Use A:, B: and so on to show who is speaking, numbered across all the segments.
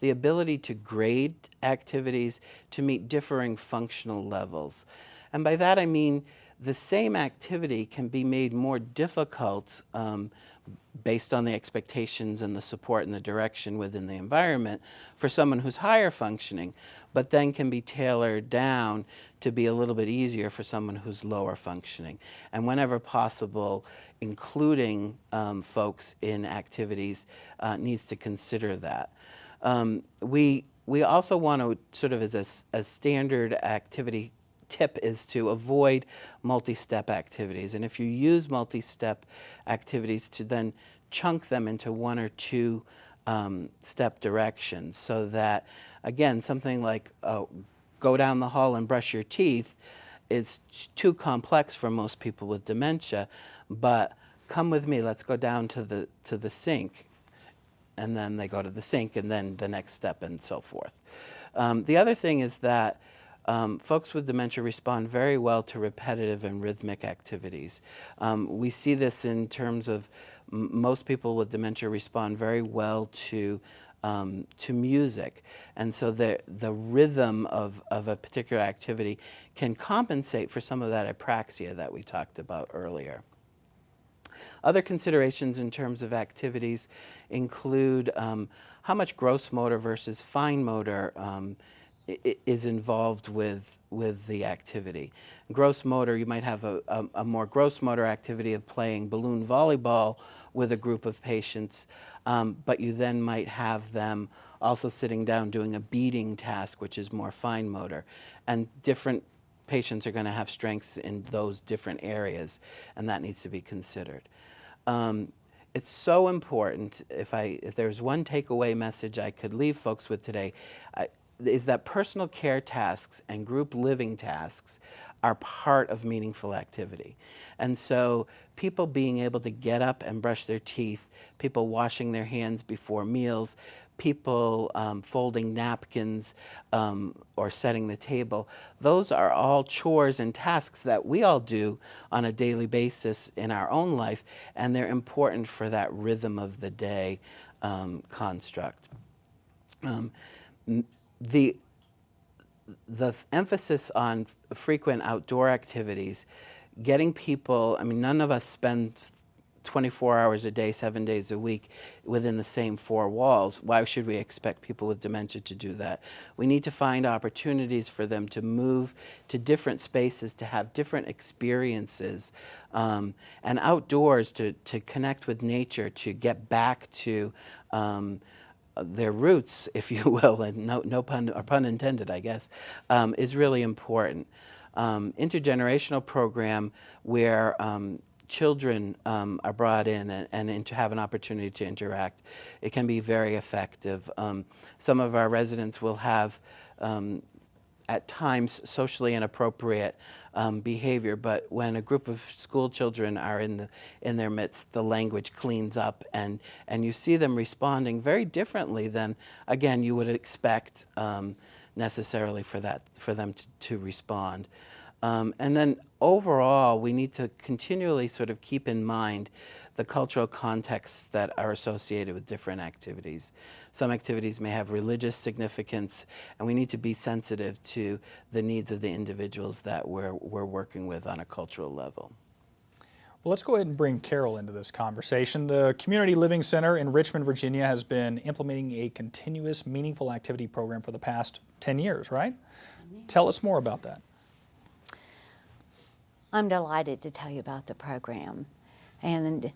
A: the ability to grade activities to meet differing functional levels. And by that I mean the same activity can be made more difficult um, based on the expectations and the support and the direction within the environment for someone who's higher functioning, but then can be tailored down to be a little bit easier for someone who's lower functioning. And whenever possible, including um, folks in activities uh, needs to consider that. Um, we, we also want to sort of as a, a standard activity tip is to avoid multi-step activities. And if you use multi-step activities to then chunk them into one or two um, step directions so that, again, something like uh, go down the hall and brush your teeth is too complex for most people with dementia, but come with me, let's go down to the, to the sink. And then they go to the sink and then the next step and so forth. Um, the other thing is that um, folks with dementia respond very well to repetitive and rhythmic activities. Um, we see this in terms of most people with dementia respond very well to um, to music. And so the, the rhythm of, of a particular activity can compensate for some of that apraxia that we talked about earlier. Other considerations in terms of activities include um, how much gross motor versus fine motor um, is involved with with the activity. Gross motor, you might have a, a, a, more gross motor activity of playing balloon volleyball with a group of patients, um, but you then might have them also sitting down doing a beading task, which is more fine motor. And different patients are going to have strengths in those different areas, and that needs to be considered. Um, it's so important, if, I, if there's one takeaway message I could leave folks with today, I, is that personal care tasks and group living tasks are part of meaningful activity. And so people being able to get up and brush their teeth, people washing their hands before meals, people um, folding napkins um, or setting the table, those are all chores and tasks that we all do on a daily basis in our own life, and they're important for that rhythm of the day um, construct. Um, the the emphasis on frequent outdoor activities, getting people, I mean, none of us spend 24 hours a day, seven days a week within the same four walls. Why should we expect people with dementia to do that? We need to find opportunities for them to move to different spaces, to have different experiences, um, and outdoors to, to connect with nature, to get back to um, their roots, if you will, and no, no pun, or pun intended, I guess, um, is really important. Um, intergenerational program where um, children um, are brought in and, and, to have an opportunity to interact, it can be very effective. Um, some of our residents will have um, at times socially inappropriate um, behavior, but when a group of school children are in, the, in their midst, the language cleans up and, and you see them responding very differently than, again, you would expect um, necessarily for, that, for them to, to respond. Um, and then overall, we need to continually sort of keep in mind the cultural contexts that are associated with different activities. Some activities may have religious significance, and we need to be sensitive to the needs of the individuals that we're, we're working with on a cultural level.
B: Well, let's go ahead and bring Carol into this conversation. The Community Living Center in Richmond, Virginia has been implementing a continuous meaningful activity program for the past 10 years, right? Tell us more about that.
C: I'm delighted to tell you about the program. And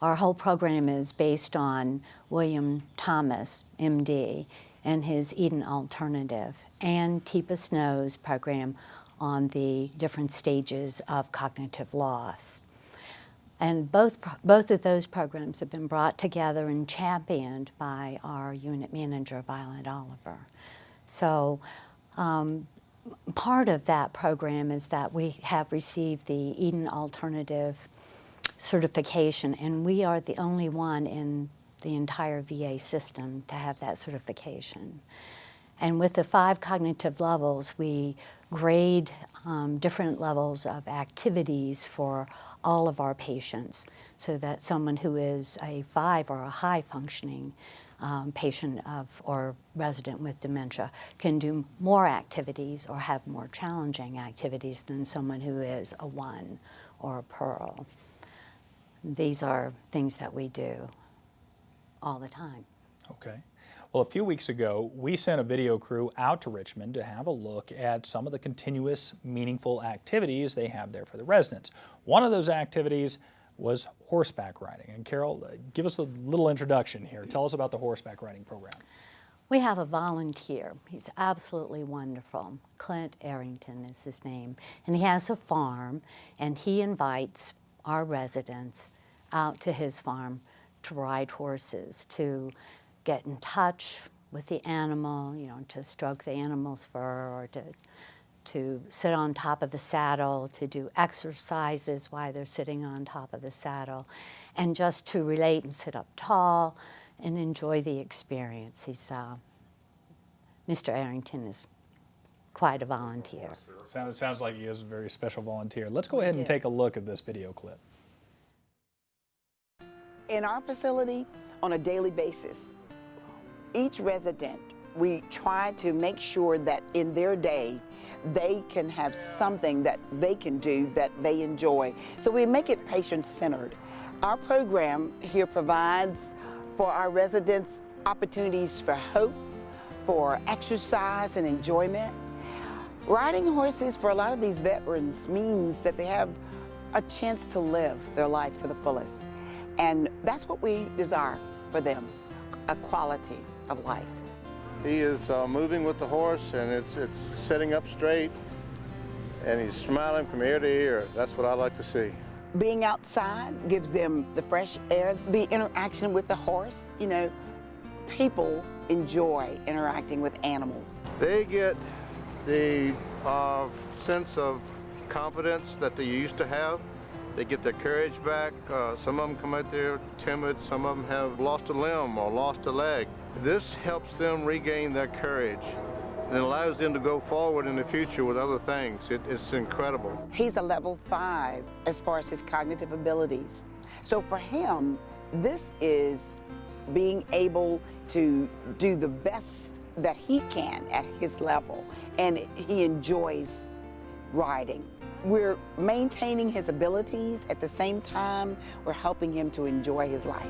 C: our whole program is based on William Thomas, MD, and his Eden Alternative, and Teepa Snow's program on the different stages of cognitive loss. And both, both of those programs have been brought together and championed by our unit manager, Violet Oliver. So um, part of that program is that we have received the Eden Alternative certification, and we are the only one in the entire VA system to have that certification. And with the five cognitive levels, we grade um, different levels of activities for all of our patients so that someone who is a five or a high functioning um, patient of or resident with dementia can do more activities or have more challenging activities than someone who is a one or a pearl. These are things that we do all the time.
B: Okay. Well, a few weeks ago, we sent a video crew out to Richmond to have a look at some of the continuous, meaningful activities they have there for the residents. One of those activities was horseback riding. And Carol, uh, give us a little introduction here. Tell us about the horseback riding program.
C: We have a volunteer. He's absolutely wonderful. Clint Arrington is his name. And he has a farm, and he invites our residents out to his farm to ride horses, to get in touch with the animal, you know, to stroke the animal's fur or to, to sit on top of the saddle, to do exercises while they're sitting on top of the saddle, and just to relate and sit up tall and enjoy the experience. He's, uh, Mr. Arrington is quite a volunteer.
B: Sounds, sounds like he is a very special volunteer. Let's go ahead and take a look at this video clip.
D: In our facility, on a daily basis, each resident, we try to make sure that in their day, they can have something that they can do that they enjoy. So we make it patient-centered. Our program here provides for our residents opportunities for hope, for exercise and enjoyment. Riding horses for a lot of these veterans means that they have a chance to live their life to the fullest. And that's what we desire for them, a quality of life.
E: He is uh, moving with the horse and it's, it's sitting up straight and he's smiling from ear to ear. That's what I like to see.
D: Being outside gives them the fresh air, the interaction with the horse. You know, people enjoy interacting with animals.
E: They get the uh, sense of confidence that they used to have. They get their courage back. Uh, some of them come out there timid. Some of them have lost a limb or lost a leg. This helps them regain their courage and allows them to go forward in the future with other things. It, it's incredible.
D: He's a level five as far as his cognitive abilities. So for him, this is being able to do the best that he can at his level, and he enjoys riding. We're maintaining his abilities at the same time, we're helping him to enjoy his life.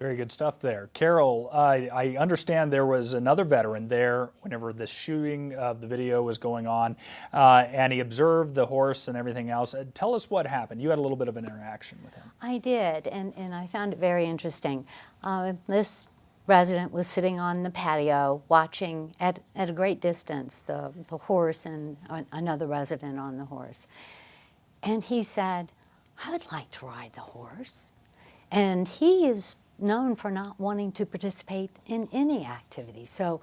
B: Very good stuff there. Carol, I I understand there was another veteran there whenever the shooting of the video was going on, uh, and he observed the horse and everything else. Uh, Tell us what happened. You had a little bit of an interaction with him.
C: I did, and, and I found it very interesting. Uh, this resident was sitting on the patio watching at, at a great distance the, the horse and another resident on the horse. And he said, I would like to ride the horse. And he is known for not wanting to participate in any activity. So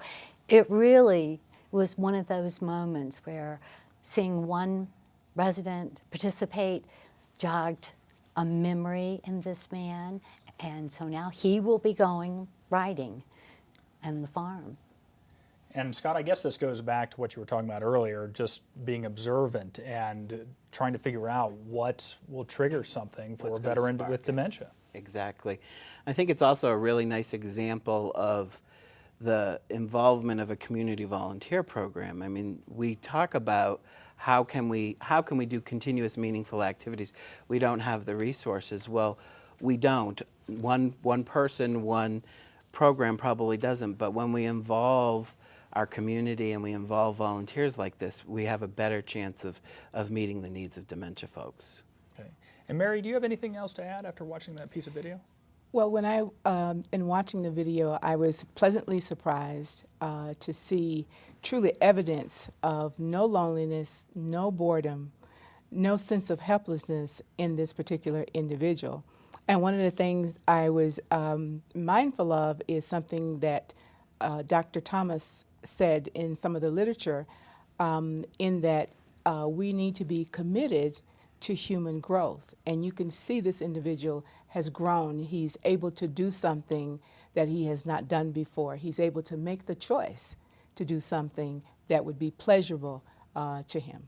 C: it really was one of those moments where seeing one resident participate jogged a memory in this man. And so now he will be going riding and the farm.
B: And Scott, I guess this goes back to what you were talking about earlier, just being observant and trying to figure out what will trigger something for
A: What's
B: a veteran
A: spark
B: with
A: it.
B: dementia.
A: Exactly. I think it's also a really nice example of the involvement of a community volunteer program. I mean, we talk about how can we how can we do continuous meaningful activities? We don't have the resources. Well, we don't. One one person, one program probably doesn't, but when we involve our community and we involve volunteers like this, we have a better chance of, of meeting the needs of dementia folks.
B: And Mary, do you have anything else to add after watching that piece of video?
F: Well, when I, um, in watching the video, I was pleasantly surprised uh, to see truly evidence of no loneliness, no boredom, no sense of helplessness in this particular individual. And one of the things I was um, mindful of is something that uh, Dr. Thomas said in some of the literature, um, in that uh, we need to be committed to human growth. And you can see this individual has grown. He's able to do something that he has not done before. He's able to make the choice to do something that would be pleasurable uh, to him.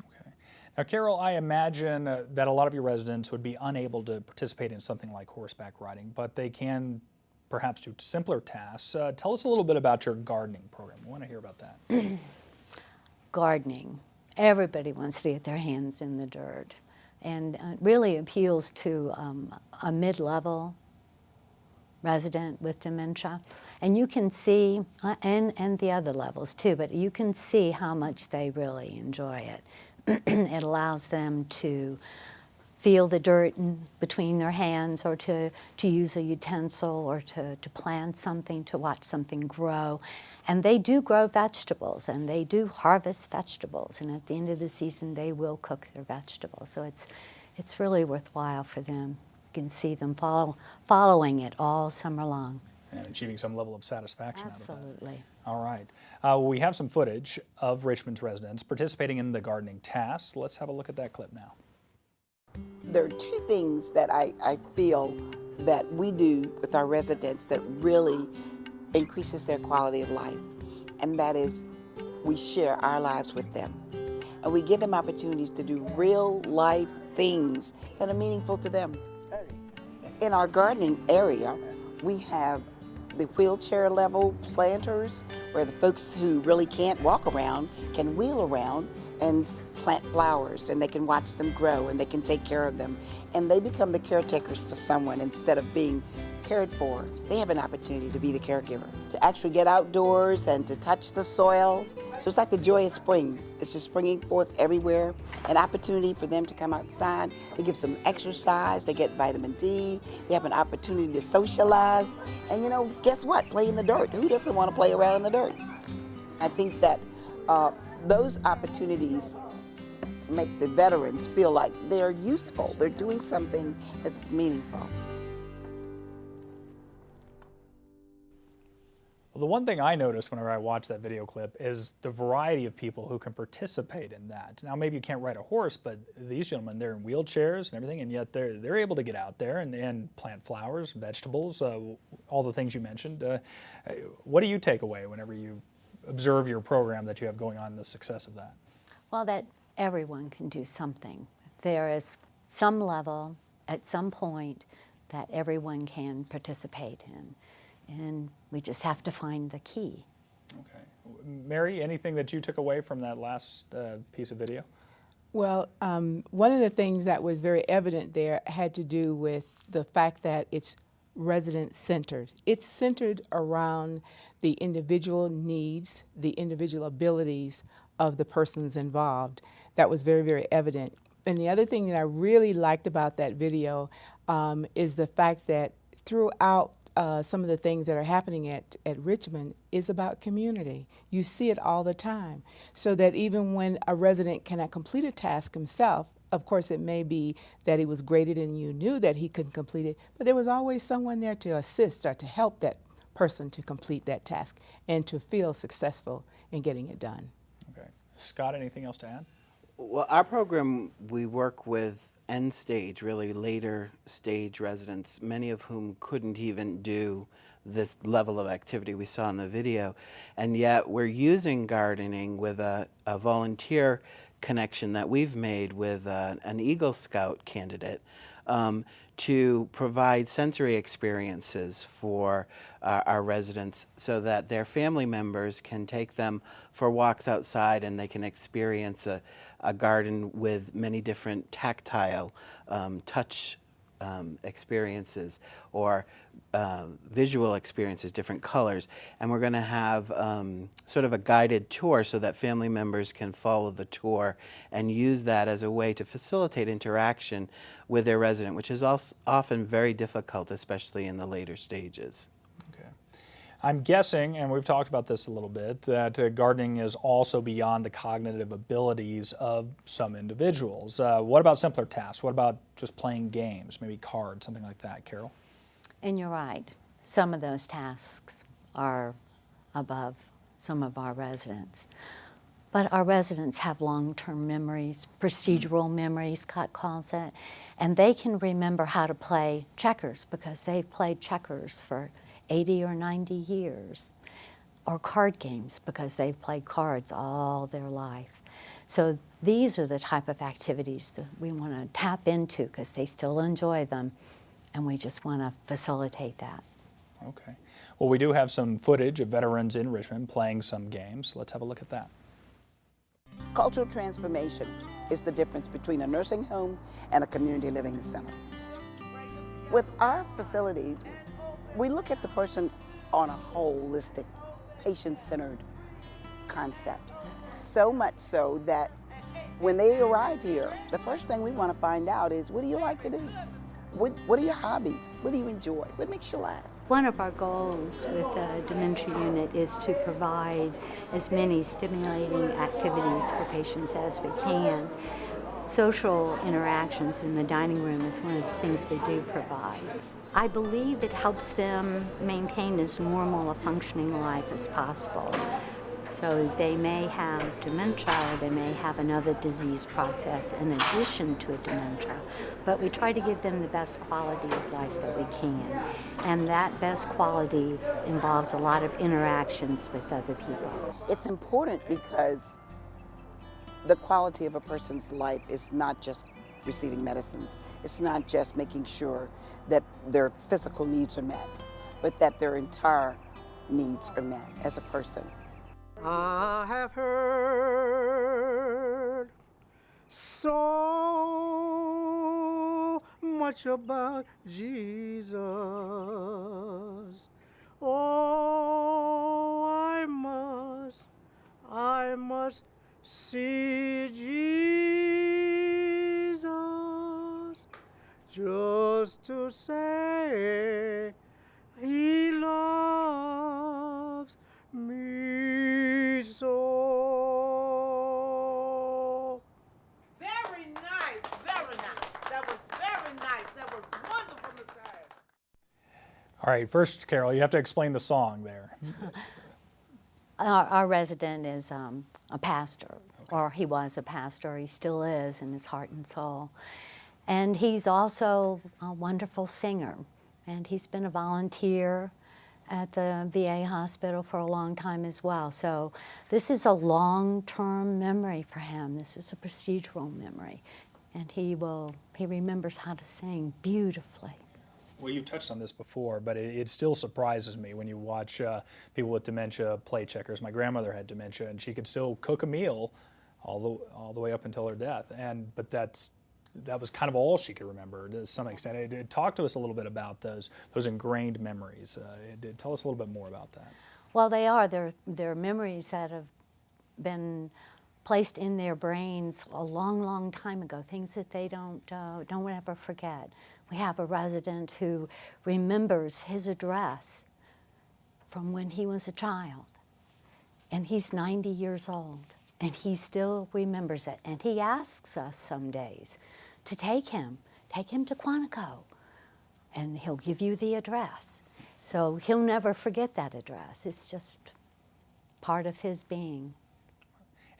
B: Okay. Now, Carol, I imagine uh, that a lot of your residents would be unable to participate in something like horseback riding, but they can perhaps do simpler tasks. Uh, tell us a little bit about your gardening program. We want to hear about that.
C: gardening. Everybody wants to get their hands in the dirt. And uh, really appeals to um, a mid-level resident with dementia. And you can see, uh, and, and the other levels too, but you can see how much they really enjoy it. it allows them to feel the dirt in between their hands or to, to use a utensil or to, to plant something, to watch something grow. And they do grow vegetables and they do harvest vegetables. And at the end of the season, they will cook their vegetables. So it's, it's really worthwhile for them. You can see them follow, following it all summer long.
B: And achieving some level of satisfaction out of that.
C: Absolutely.
B: All right. Uh, we have some footage of Richmond's residents participating in the gardening tasks. Let's have a look at that clip now.
D: There are two things that I, I feel that we do with our residents that really increases their quality of life. And that is we share our lives with them. And we give them opportunities to do real life things that are meaningful to them. In our gardening area, we have the wheelchair level planters where the folks who really can't walk around can wheel around and plant flowers and they can watch them grow and they can take care of them and they become the caretakers for someone instead of being cared for. They have an opportunity to be the caregiver, to actually get outdoors and to touch the soil. So it's like the joy of spring. It's just springing forth everywhere. An opportunity for them to come outside. They get some exercise. They get vitamin D. They have an opportunity to socialize. And you know, guess what? Play in the dirt. Who doesn't want to play around in the dirt? I think that uh, those opportunities make the veterans feel like they're useful. They're doing something that's meaningful.
B: Well, the one thing I noticed whenever I watched that video clip is the variety of people who can participate in that. Now, maybe you can't ride a horse, but these gentlemen, they're in wheelchairs and everything, and yet they're, they're able to get out there and, and plant flowers, vegetables, uh, all the things you mentioned. Uh, what do you take away whenever you observe your program that you have going on and the success of that?
C: Well, that everyone can do something. There is some level at some point that everyone can participate in. And we just have to find the key.
B: Okay. Mary, anything that you took away from that last uh, piece of video?
F: Well, um, one of the things that was very evident there had to do with the fact that it's resident centered. It's centered around the individual needs, the individual abilities of the persons involved. That was very, very evident. And the other thing that I really liked about that video um, is the fact that throughout uh, some of the things that are happening at, at Richmond is about community. You see it all the time. So that even when a resident cannot complete a task himself, of course, it may be that he was graded and you knew that he couldn't complete it, but there was always someone there to assist or to help that person to complete that task and to feel successful in getting it done.
B: Okay. Scott, anything else to add?
A: Well, our program, we work with end stage, really later stage residents, many of whom couldn't even do this level of activity we saw in the video. And yet we're using gardening with a, a volunteer connection that we've made with uh, an Eagle Scout candidate um, to provide sensory experiences for uh, our residents so that their family members can take them for walks outside and they can experience a, a garden with many different tactile um, touch um, experiences or uh, visual experiences, different colors. And we're going to have um, sort of a guided tour so that family members can follow the tour and use that as a way to facilitate interaction with their resident, which is also often very difficult, especially in the later stages.
B: I'm guessing, and we've talked about this a little bit, that uh, gardening is also beyond the cognitive abilities of some individuals. Uh, what about simpler tasks? What about just playing games, maybe cards, something like that, Carol?
C: And you're right. Some of those tasks are above some of our residents. But our residents have long-term memories, procedural memories, Scott calls it, and they can remember how to play checkers because they've played checkers for 80 or 90 years, or card games because they've played cards all their life. So these are the type of activities that we want to tap into because they still enjoy them, and we just want to facilitate that.
B: Okay. Well, we do have some footage of veterans in Richmond playing some games. Let's have a look at that.
D: Cultural transformation is the difference between a nursing home and a community living center. With our facility, we look at the person on a holistic, patient-centered concept. So much so that when they arrive here, the first thing we want to find out is, what do you like to do? What, what are your hobbies? What do you enjoy? What makes you laugh?
G: One of our goals with the dementia unit is to provide as many stimulating activities for patients as we can. Social interactions in the dining room is one of the things we do provide. I believe it helps them maintain as normal a functioning life as possible. So they may have dementia or they may have another disease process in addition to a dementia. But we try to give them the best quality of life that we can. And that best quality involves a lot of interactions with other people.
D: It's important because the quality of a person's life is not just receiving medicines. It's not just making sure that their physical needs are met, but that their entire needs are met as a person.
H: I have heard so much about Jesus. Oh, I must, I must see Jesus just to say he loves
B: All right, first, Carol, you have to explain the song there.
C: Our, our resident is um, a pastor, or he was a pastor. He still is in his heart and soul. And he's also a wonderful singer. And he's been a volunteer at the VA hospital for a long time as well. So this is a long-term memory for him. This is a procedural memory. And he will, he remembers how to sing beautifully.
B: Well, you've touched on this before, but it, it still surprises me when you watch uh, people with dementia play checkers. My grandmother had dementia, and she could still cook a meal all the all the way up until her death. And but that's that was kind of all she could remember to some extent. It, it, talk to us a little bit about those those ingrained memories. Uh, it, tell us a little bit more about that.
C: Well, they are. They're, they're memories that have been placed in their brains a long, long time ago, things that they don't, uh, don't ever forget. We have a resident who remembers his address from when he was a child, and he's 90 years old, and he still remembers it. And he asks us some days to take him, take him to Quantico, and he'll give you the address. So he'll never forget that address. It's just part of his being.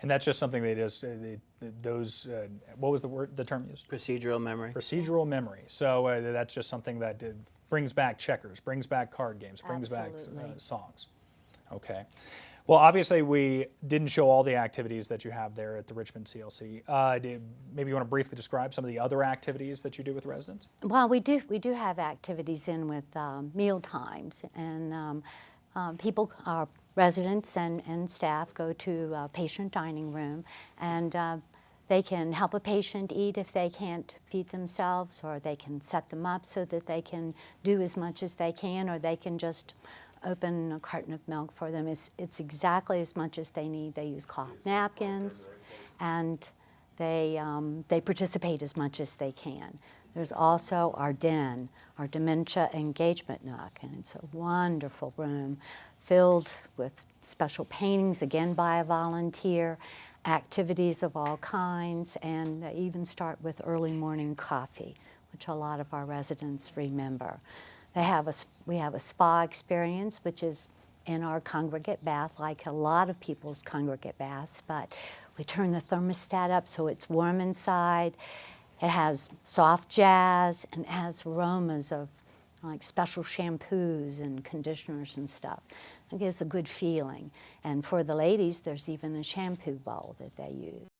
B: And that's just something they just, they, those, uh, what was the word, the term used?
A: Procedural memory.
B: Procedural memory. So uh, that's just something that uh, brings back checkers, brings back card games, brings
C: Absolutely.
B: back uh, songs. Okay. Well, obviously, we didn't show all the activities that you have there at the Richmond CLC. Uh, did, maybe you want to briefly describe some of the other activities that you do with residents?
C: Well, we do, we do have activities in with um, meal times, and um, um, people, our residents and, and staff go to a patient dining room, and uh, they can help a patient eat if they can't feed themselves, or they can set them up so that they can do as much as they can, or they can just open a carton of milk for them. It's, it's exactly as much as they need. They use cloth napkins, and they, um, they participate as much as they can. There's also our den, our dementia engagement nook, and it's a wonderful room filled with special paintings, again by a volunteer, activities of all kinds, and even start with early morning coffee, which a lot of our residents remember. They have a, we have a spa experience, which is in our congregate bath, like a lot of people's congregate baths, but we turn the thermostat up so it's warm inside. It has soft jazz and has aromas of like special shampoos and conditioners and stuff. It gives a good feeling. And for the ladies, there's even a shampoo bowl that they use.